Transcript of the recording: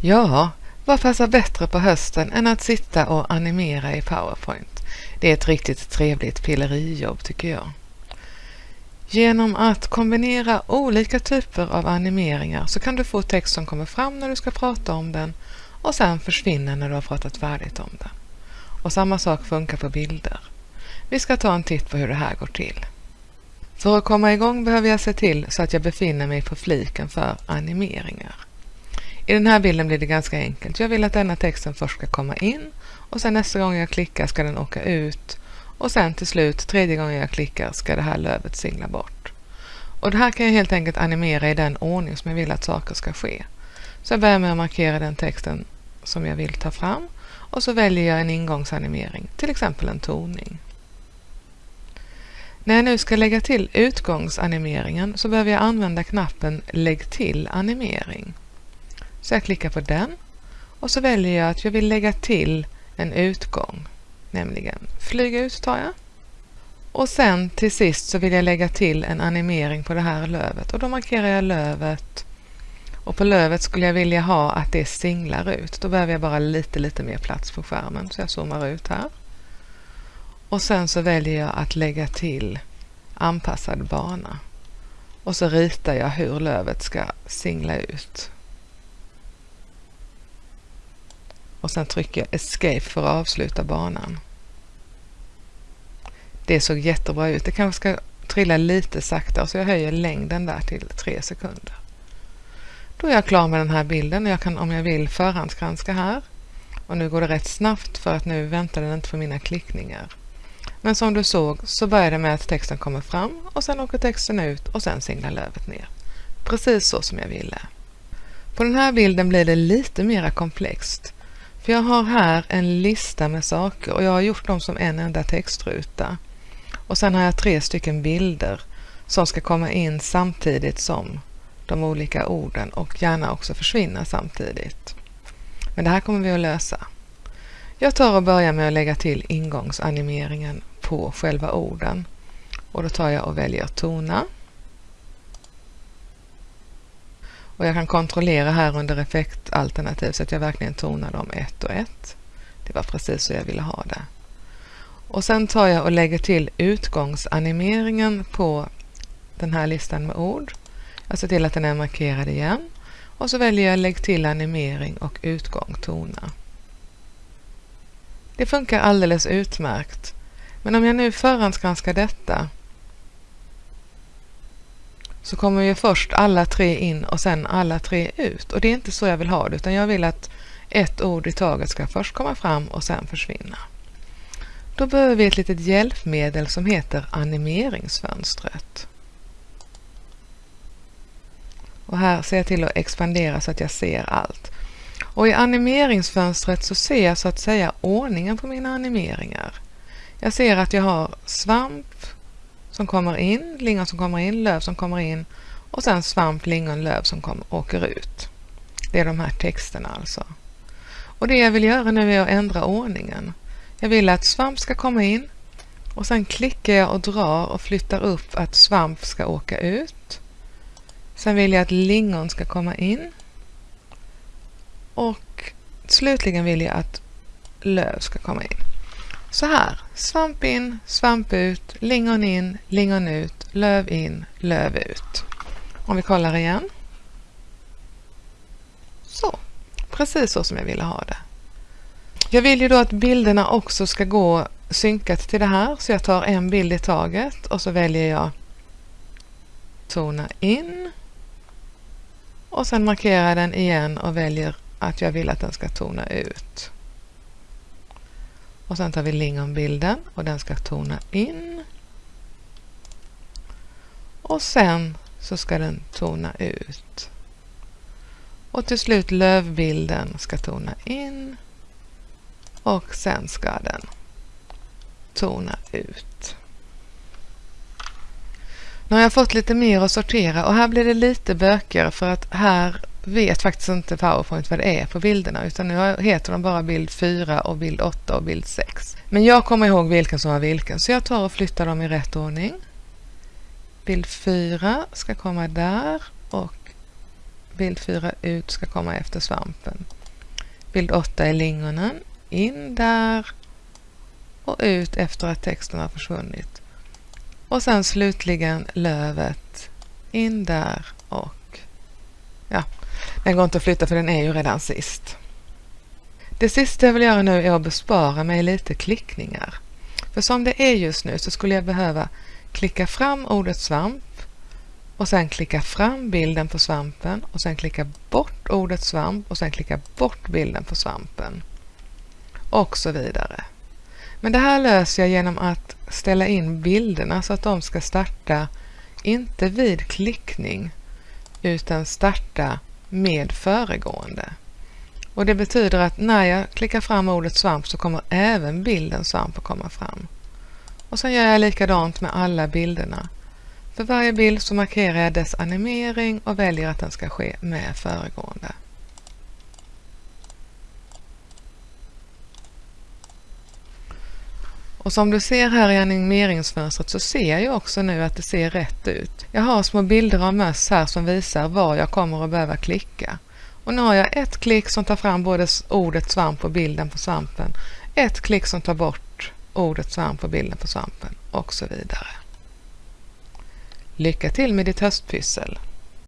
Ja, vad passar bättre på hösten än att sitta och animera i PowerPoint? Det är ett riktigt trevligt pillerijobb tycker jag. Genom att kombinera olika typer av animeringar så kan du få text som kommer fram när du ska prata om den och sen försvinner när du har pratat färdigt om den. Och samma sak funkar på bilder. Vi ska ta en titt på hur det här går till. För att komma igång behöver jag se till så att jag befinner mig på fliken för animeringar. I den här bilden blir det ganska enkelt. Jag vill att denna texten först ska komma in och sen nästa gång jag klickar ska den åka ut och sen till slut tredje gången jag klickar ska det här lövet singla bort. Och det här kan jag helt enkelt animera i den ordning som jag vill att saker ska ske. Så jag börjar med att markera den texten som jag vill ta fram och så väljer jag en ingångsanimering, till exempel en toning. När jag nu ska lägga till utgångsanimeringen så behöver jag använda knappen Lägg till animering. Så jag klickar på den och så väljer jag att jag vill lägga till en utgång, nämligen flyga ut tar jag. Och sen till sist så vill jag lägga till en animering på det här lövet och då markerar jag lövet och på lövet skulle jag vilja ha att det singlar ut. Då behöver jag bara lite, lite mer plats på skärmen så jag zoomar ut här. Och sen så väljer jag att lägga till anpassad bana. Och så ritar jag hur lövet ska singla ut. Och sen trycker jag Escape för att avsluta banan. Det såg jättebra ut. Det kanske ska trilla lite saktare så jag höjer längden där till 3 sekunder. Då är jag klar med den här bilden och jag kan om jag vill förhandsgranska här. Och nu går det rätt snabbt för att nu väntar den inte på mina klickningar. Men som du såg så börjar det med att texten kommer fram och sen åker texten ut och sen singlar lövet ner. Precis så som jag ville. På den här bilden blir det lite mera komplext. För jag har här en lista med saker och jag har gjort dem som en enda textruta. Och sen har jag tre stycken bilder som ska komma in samtidigt som de olika orden och gärna också försvinna samtidigt. Men det här kommer vi att lösa. Jag tar och börjar med att lägga till ingångsanimeringen på själva orden. Och då tar jag och väljer tona. Och jag kan kontrollera här under effektalternativ så att jag verkligen tonar dem ett och ett. Det var precis så jag ville ha det. Och sen tar jag och lägger till utgångsanimeringen på den här listan med ord. Jag ser till att den är markerad igen. Och så väljer jag lägg till animering och utgång tona. Det funkar alldeles utmärkt. Men om jag nu förhandsgranskar detta så kommer ju först alla tre in och sen alla tre ut. Och det är inte så jag vill ha det utan jag vill att ett ord i taget ska först komma fram och sen försvinna. Då behöver vi ett litet hjälpmedel som heter animeringsfönstret. Och här ser jag till att expandera så att jag ser allt. Och i animeringsfönstret så ser jag så att säga ordningen på mina animeringar. Jag ser att jag har svamp som kommer in, lingon som kommer in, löv som kommer in och sen svamp, lingon, löv som kommer, åker ut. Det är de här texterna alltså. Och det jag vill göra nu är att ändra ordningen. Jag vill att svamp ska komma in och sen klickar jag och drar och flyttar upp att svamp ska åka ut. Sen vill jag att lingon ska komma in. Och slutligen vill jag att löv ska komma in. Så här, svamp in, svamp ut, lingon in, lingon ut, löv in, löv ut. Om vi kollar igen. Så, precis så som jag ville ha det. Jag vill ju då att bilderna också ska gå synkat till det här så jag tar en bild i taget och så väljer jag tona in och sen markerar den igen och väljer att jag vill att den ska tona ut. Och sen tar vi lingonbilden och den ska tona in. Och sen så ska den tona ut. Och till slut lövbilden ska tona in och sen ska den tona ut. Nu har jag fått lite mer att sortera och här blir det lite bökigare för att här vet faktiskt inte PowerPoint vad det är på bilderna utan nu heter de bara bild 4 och bild 8 och bild 6. Men jag kommer ihåg vilken som var vilken så jag tar och flyttar dem i rätt ordning. Bild 4 ska komma där och bild 4 ut ska komma efter svampen. Bild 8 är lingonen, in där och ut efter att texten har försvunnit. Och sen slutligen lövet, in där och ja, den går inte att flytta för den är ju redan sist. Det sista jag vill göra nu är att bespara mig lite klickningar. För som det är just nu så skulle jag behöva klicka fram ordet svamp och sen klicka fram bilden på svampen och sen klicka bort ordet svamp och sen klicka bort bilden på svampen. Och så vidare. Men det här löser jag genom att ställa in bilderna så att de ska starta inte vid klickning utan starta med föregående. Och det betyder att när jag klickar fram ordet svamp så kommer även bilden svamp att komma fram. Och sen gör jag likadant med alla bilderna. För varje bild så markerar jag dess animering och väljer att den ska ske med föregående. Och som du ser här i animeringsfönstret så ser jag också nu att det ser rätt ut. Jag har små bilder av möss här som visar var jag kommer att behöva klicka. Och nu har jag ett klick som tar fram både ordet svamp och bilden på svampen. Ett klick som tar bort ordet svamp och bilden på svampen och så vidare. Lycka till med ditt höstpyssel!